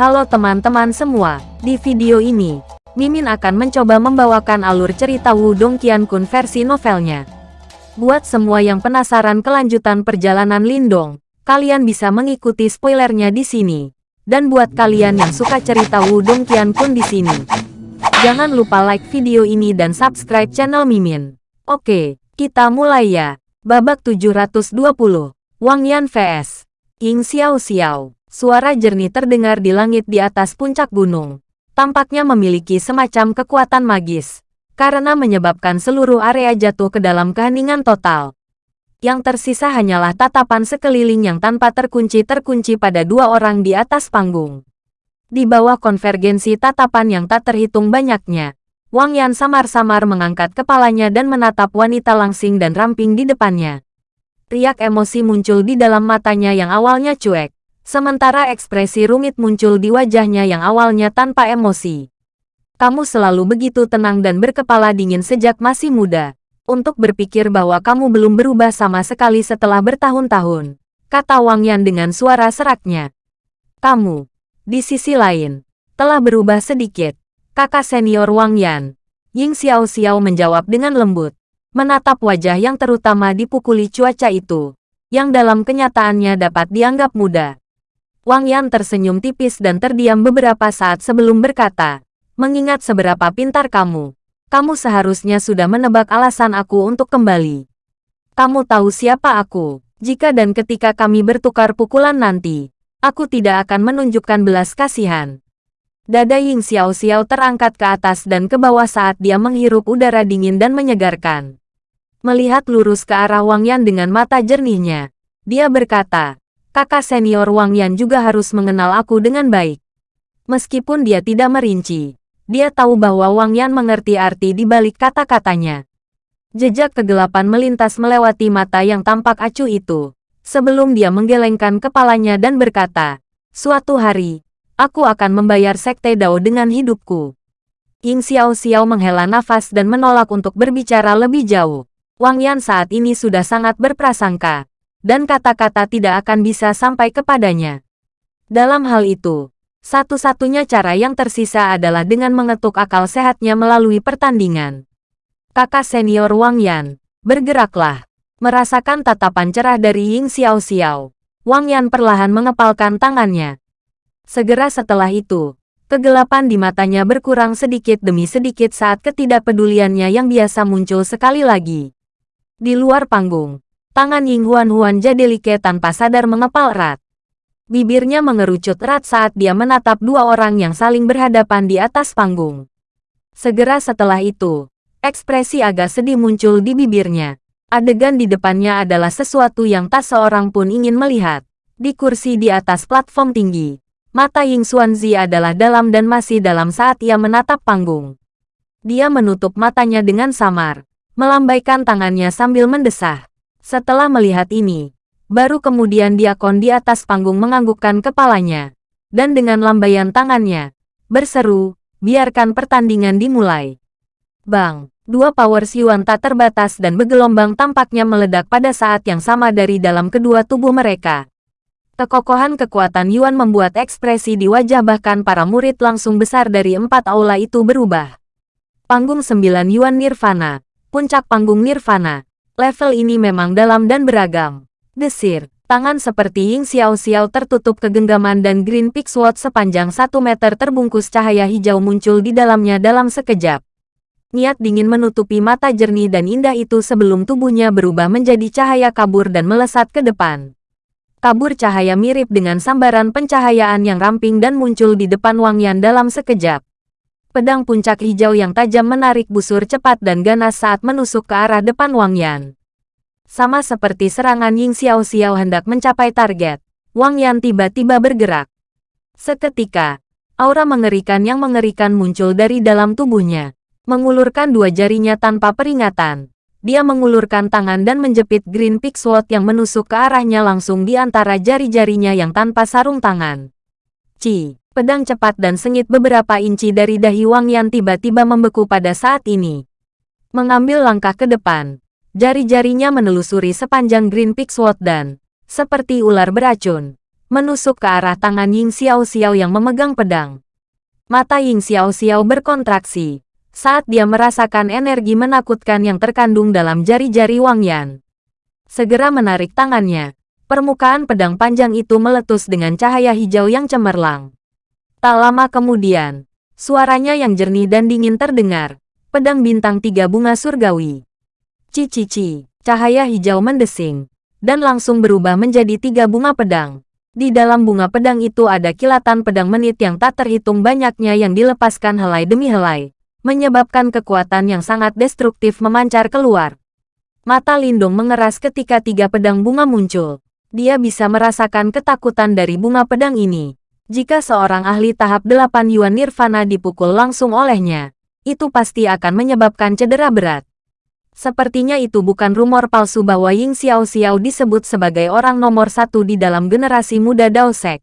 Halo teman-teman semua, di video ini, Mimin akan mencoba membawakan alur cerita Wudong Qiankun versi novelnya. Buat semua yang penasaran kelanjutan perjalanan Lindong, kalian bisa mengikuti spoilernya di sini. Dan buat kalian yang suka cerita Wudong Qiankun di sini, jangan lupa like video ini dan subscribe channel Mimin. Oke, kita mulai ya. Babak 720, Wang Yan vs. Ying Xiao Xiao. Suara jernih terdengar di langit di atas puncak gunung. Tampaknya memiliki semacam kekuatan magis, karena menyebabkan seluruh area jatuh ke dalam keheningan total. Yang tersisa hanyalah tatapan sekeliling yang tanpa terkunci-terkunci pada dua orang di atas panggung. Di bawah konvergensi tatapan yang tak terhitung banyaknya, Wang Yan samar-samar mengangkat kepalanya dan menatap wanita langsing dan ramping di depannya. Riak emosi muncul di dalam matanya yang awalnya cuek Sementara ekspresi rumit muncul di wajahnya yang awalnya tanpa emosi. Kamu selalu begitu tenang dan berkepala dingin sejak masih muda. Untuk berpikir bahwa kamu belum berubah sama sekali setelah bertahun-tahun, kata Wang Yan dengan suara seraknya. Kamu, di sisi lain, telah berubah sedikit. Kakak senior Wang Yan, Ying Xiao Xiao menjawab dengan lembut, menatap wajah yang terutama dipukuli cuaca itu, yang dalam kenyataannya dapat dianggap muda. Wang Yan tersenyum tipis dan terdiam beberapa saat sebelum berkata, mengingat seberapa pintar kamu, kamu seharusnya sudah menebak alasan aku untuk kembali. Kamu tahu siapa aku, jika dan ketika kami bertukar pukulan nanti, aku tidak akan menunjukkan belas kasihan. Dada Ying Xiao Xiao terangkat ke atas dan ke bawah saat dia menghirup udara dingin dan menyegarkan. Melihat lurus ke arah Wang Yan dengan mata jernihnya, dia berkata, kakak senior Wang Yan juga harus mengenal aku dengan baik. Meskipun dia tidak merinci, dia tahu bahwa Wang Yan mengerti arti di balik kata-katanya. Jejak kegelapan melintas melewati mata yang tampak acuh itu, sebelum dia menggelengkan kepalanya dan berkata, Suatu hari, aku akan membayar Sekte Dao dengan hidupku. Ying Xiao Xiao menghela nafas dan menolak untuk berbicara lebih jauh. Wang Yan saat ini sudah sangat berprasangka, dan kata-kata tidak akan bisa sampai kepadanya. Dalam hal itu, satu-satunya cara yang tersisa adalah dengan mengetuk akal sehatnya melalui pertandingan. Kakak senior Wang Yan, bergeraklah. Merasakan tatapan cerah dari Ying Xiao Xiao, Wang Yan perlahan mengepalkan tangannya. Segera setelah itu, kegelapan di matanya berkurang sedikit demi sedikit saat ketidakpeduliannya yang biasa muncul sekali lagi. Di luar panggung, Tangan Ying Huan Huan Jadelike tanpa sadar mengepal erat. Bibirnya mengerucut erat saat dia menatap dua orang yang saling berhadapan di atas panggung. Segera setelah itu, ekspresi agak sedih muncul di bibirnya. Adegan di depannya adalah sesuatu yang tak seorang pun ingin melihat. Di kursi di atas platform tinggi, mata Ying Xuanzi adalah dalam dan masih dalam saat ia menatap panggung. Dia menutup matanya dengan samar, melambaikan tangannya sambil mendesah. Setelah melihat ini, baru kemudian diakon di atas panggung menganggukkan kepalanya. Dan dengan lambaian tangannya, berseru, biarkan pertandingan dimulai. Bang, dua power Yuan tak terbatas dan bergelombang tampaknya meledak pada saat yang sama dari dalam kedua tubuh mereka. Kekokohan kekuatan Yuan membuat ekspresi di wajah bahkan para murid langsung besar dari empat aula itu berubah. Panggung sembilan Yuan Nirvana, puncak panggung Nirvana, Level ini memang dalam dan beragam. Desir, tangan seperti Ying Xiao Xiao tertutup kegenggaman dan Green Peak Sword sepanjang satu meter terbungkus cahaya hijau muncul di dalamnya dalam sekejap. Niat dingin menutupi mata jernih dan indah itu sebelum tubuhnya berubah menjadi cahaya kabur dan melesat ke depan. Kabur cahaya mirip dengan sambaran pencahayaan yang ramping dan muncul di depan Wang Yan dalam sekejap. Pedang puncak hijau yang tajam menarik busur cepat dan ganas saat menusuk ke arah depan Wang Yan. Sama seperti serangan Ying Xiao Xiao hendak mencapai target, Wang Yan tiba-tiba bergerak. Seketika, aura mengerikan yang mengerikan muncul dari dalam tubuhnya. Mengulurkan dua jarinya tanpa peringatan, dia mengulurkan tangan dan menjepit Green Peak Sword yang menusuk ke arahnya langsung di antara jari-jarinya yang tanpa sarung tangan. Ci. Pedang cepat dan sengit beberapa inci dari dahi Wang Yan tiba-tiba membeku pada saat ini. Mengambil langkah ke depan, jari-jarinya menelusuri sepanjang Green Peak Sword dan, seperti ular beracun, menusuk ke arah tangan Ying Xiao Xiao yang memegang pedang. Mata Ying Xiao Xiao berkontraksi saat dia merasakan energi menakutkan yang terkandung dalam jari-jari Wang Yan. Segera menarik tangannya, permukaan pedang panjang itu meletus dengan cahaya hijau yang cemerlang. Tak lama kemudian, suaranya yang jernih dan dingin terdengar, pedang bintang tiga bunga surgawi. Cici-cici, cahaya hijau mendesing, dan langsung berubah menjadi tiga bunga pedang. Di dalam bunga pedang itu ada kilatan pedang menit yang tak terhitung banyaknya yang dilepaskan helai demi helai, menyebabkan kekuatan yang sangat destruktif memancar keluar. Mata Lindung mengeras ketika tiga pedang bunga muncul. Dia bisa merasakan ketakutan dari bunga pedang ini. Jika seorang ahli tahap 8 Yuan Nirvana dipukul langsung olehnya, itu pasti akan menyebabkan cedera berat. Sepertinya itu bukan rumor palsu bahwa Ying Xiao Xiao disebut sebagai orang nomor satu di dalam generasi muda Daosek.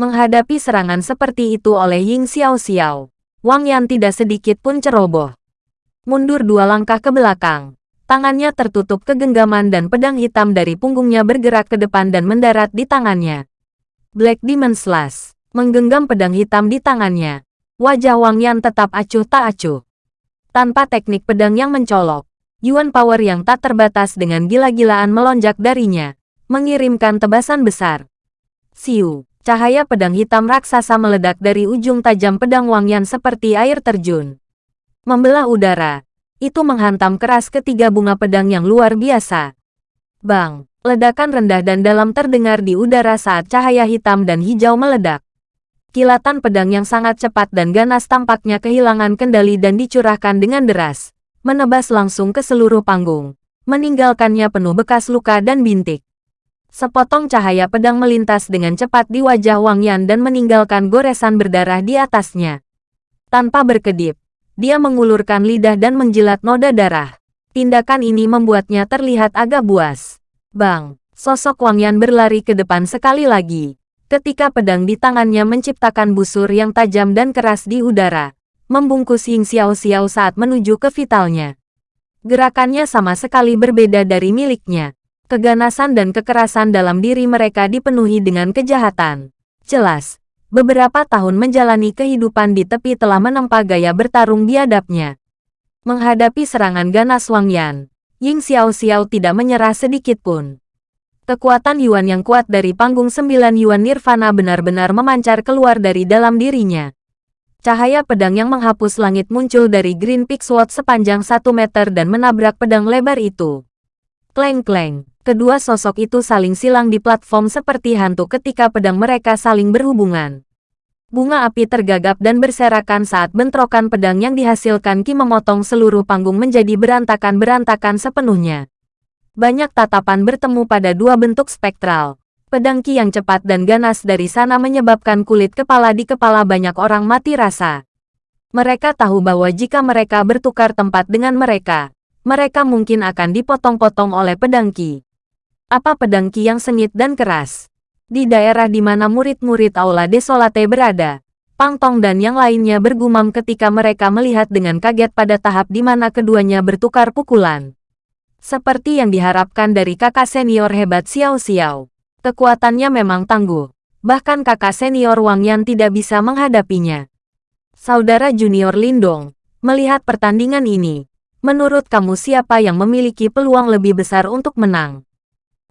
Menghadapi serangan seperti itu oleh Ying Xiao Xiao, Wang Yan tidak sedikit pun ceroboh. Mundur dua langkah ke belakang. Tangannya tertutup kegenggaman dan pedang hitam dari punggungnya bergerak ke depan dan mendarat di tangannya. Black Demon Slash menggenggam pedang hitam di tangannya. Wajah Wang Yan tetap acuh tak acuh. Tanpa teknik pedang yang mencolok, Yuan Power yang tak terbatas dengan gila-gilaan melonjak darinya, mengirimkan tebasan besar. Siu, cahaya pedang hitam raksasa meledak dari ujung tajam pedang Wang Yan seperti air terjun. Membelah udara, itu menghantam keras ketiga bunga pedang yang luar biasa. Bang, ledakan rendah dan dalam terdengar di udara saat cahaya hitam dan hijau meledak. Kilatan pedang yang sangat cepat dan ganas tampaknya kehilangan kendali dan dicurahkan dengan deras menebas langsung ke seluruh panggung, meninggalkannya penuh bekas luka dan bintik. Sepotong cahaya pedang melintas dengan cepat di wajah Wang Yan dan meninggalkan goresan berdarah di atasnya. Tanpa berkedip, dia mengulurkan lidah dan menjilat noda darah. Tindakan ini membuatnya terlihat agak buas. Bang, sosok Wang Yan berlari ke depan sekali lagi. Ketika pedang di tangannya menciptakan busur yang tajam dan keras di udara, membungkus Ying Xiao Xiao saat menuju ke vitalnya. Gerakannya sama sekali berbeda dari miliknya. Keganasan dan kekerasan dalam diri mereka dipenuhi dengan kejahatan. Jelas, beberapa tahun menjalani kehidupan di tepi telah menempa gaya bertarung biadabnya. Menghadapi serangan ganas Wang Yan, Ying Xiao Xiao tidak menyerah sedikit pun. Kekuatan Yuan yang kuat dari panggung sembilan Yuan Nirvana benar-benar memancar keluar dari dalam dirinya. Cahaya pedang yang menghapus langit muncul dari Green Peak Sword sepanjang satu meter dan menabrak pedang lebar itu. Kleng-kleng, kedua sosok itu saling silang di platform seperti hantu ketika pedang mereka saling berhubungan. Bunga api tergagap dan berserakan saat bentrokan pedang yang dihasilkan Ki memotong seluruh panggung menjadi berantakan-berantakan sepenuhnya. Banyak tatapan bertemu pada dua bentuk spektral, Pedang Ki yang cepat dan ganas dari sana menyebabkan kulit kepala di kepala banyak orang mati rasa. Mereka tahu bahwa jika mereka bertukar tempat dengan mereka, mereka mungkin akan dipotong-potong oleh pedang Ki. Apa pedang Ki yang sengit dan keras? Di daerah di mana murid-murid Aula Desolate berada, Pang Tong dan yang lainnya bergumam ketika mereka melihat dengan kaget pada tahap di mana keduanya bertukar pukulan. Seperti yang diharapkan dari kakak senior hebat Xiao Xiao. Kekuatannya memang tangguh. Bahkan kakak senior Wang Yan tidak bisa menghadapinya. Saudara junior Lindong, melihat pertandingan ini, menurut kamu siapa yang memiliki peluang lebih besar untuk menang?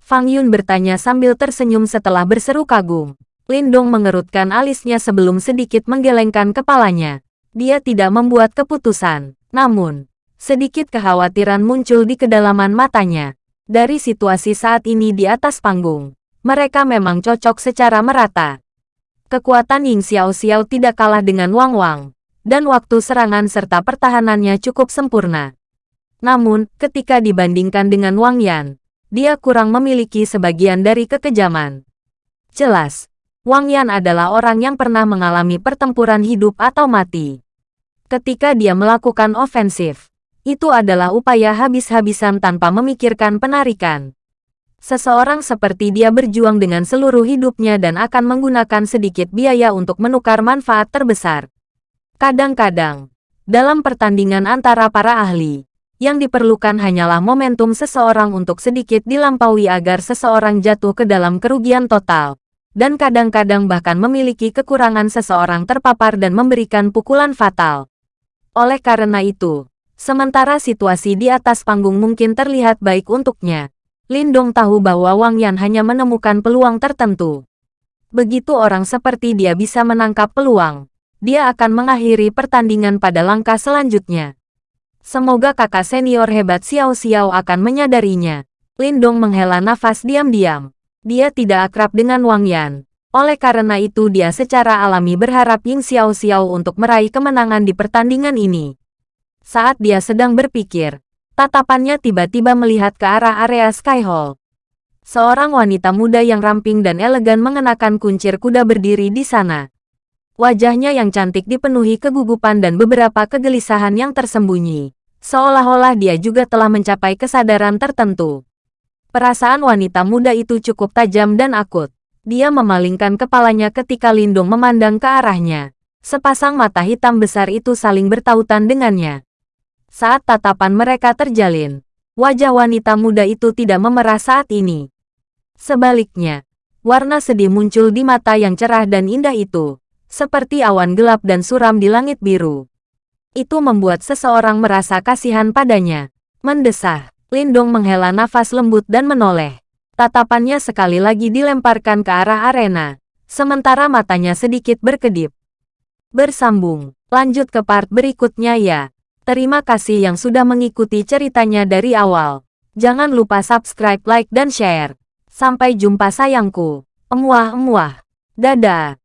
Fang Yun bertanya sambil tersenyum setelah berseru kagum. Lindong mengerutkan alisnya sebelum sedikit menggelengkan kepalanya. Dia tidak membuat keputusan. Namun, sedikit kekhawatiran muncul di kedalaman matanya. Dari situasi saat ini di atas panggung, mereka memang cocok secara merata. Kekuatan Ying Xiao Xiao tidak kalah dengan Wang Wang, dan waktu serangan serta pertahanannya cukup sempurna. Namun, ketika dibandingkan dengan Wang Yan, dia kurang memiliki sebagian dari kekejaman. Jelas, Wang Yan adalah orang yang pernah mengalami pertempuran hidup atau mati. Ketika dia melakukan ofensif, itu adalah upaya habis-habisan tanpa memikirkan penarikan. Seseorang seperti dia berjuang dengan seluruh hidupnya dan akan menggunakan sedikit biaya untuk menukar manfaat terbesar. Kadang-kadang, dalam pertandingan antara para ahli, yang diperlukan hanyalah momentum seseorang untuk sedikit dilampaui agar seseorang jatuh ke dalam kerugian total. dan kadang-kadang bahkan memiliki kekurangan seseorang terpapar dan memberikan pukulan fatal. Oleh karena itu, sementara situasi di atas panggung mungkin terlihat baik untuknya, Lindong tahu bahwa Wang Yan hanya menemukan peluang tertentu. Begitu orang seperti dia bisa menangkap peluang, dia akan mengakhiri pertandingan pada langkah selanjutnya. Semoga kakak senior hebat Xiao Xiao akan menyadarinya. Lindong menghela nafas diam-diam. Dia tidak akrab dengan Wang Yan. Oleh karena itu dia secara alami berharap Ying Xiao Xiao untuk meraih kemenangan di pertandingan ini. Saat dia sedang berpikir, tatapannya tiba-tiba melihat ke arah area Sky Hall. Seorang wanita muda yang ramping dan elegan mengenakan kuncir kuda berdiri di sana. Wajahnya yang cantik dipenuhi kegugupan dan beberapa kegelisahan yang tersembunyi. Seolah-olah dia juga telah mencapai kesadaran tertentu. Perasaan wanita muda itu cukup tajam dan akut. Dia memalingkan kepalanya ketika Lindung memandang ke arahnya. Sepasang mata hitam besar itu saling bertautan dengannya. Saat tatapan mereka terjalin, wajah wanita muda itu tidak memerah saat ini. Sebaliknya, warna sedih muncul di mata yang cerah dan indah itu, seperti awan gelap dan suram di langit biru. Itu membuat seseorang merasa kasihan padanya. Mendesah. Lindong menghela nafas lembut dan menoleh. Tatapannya sekali lagi dilemparkan ke arah arena, sementara matanya sedikit berkedip. Bersambung, lanjut ke part berikutnya ya. Terima kasih yang sudah mengikuti ceritanya dari awal. Jangan lupa subscribe, like, dan share. Sampai jumpa sayangku. Emuah-emuah. Dadah.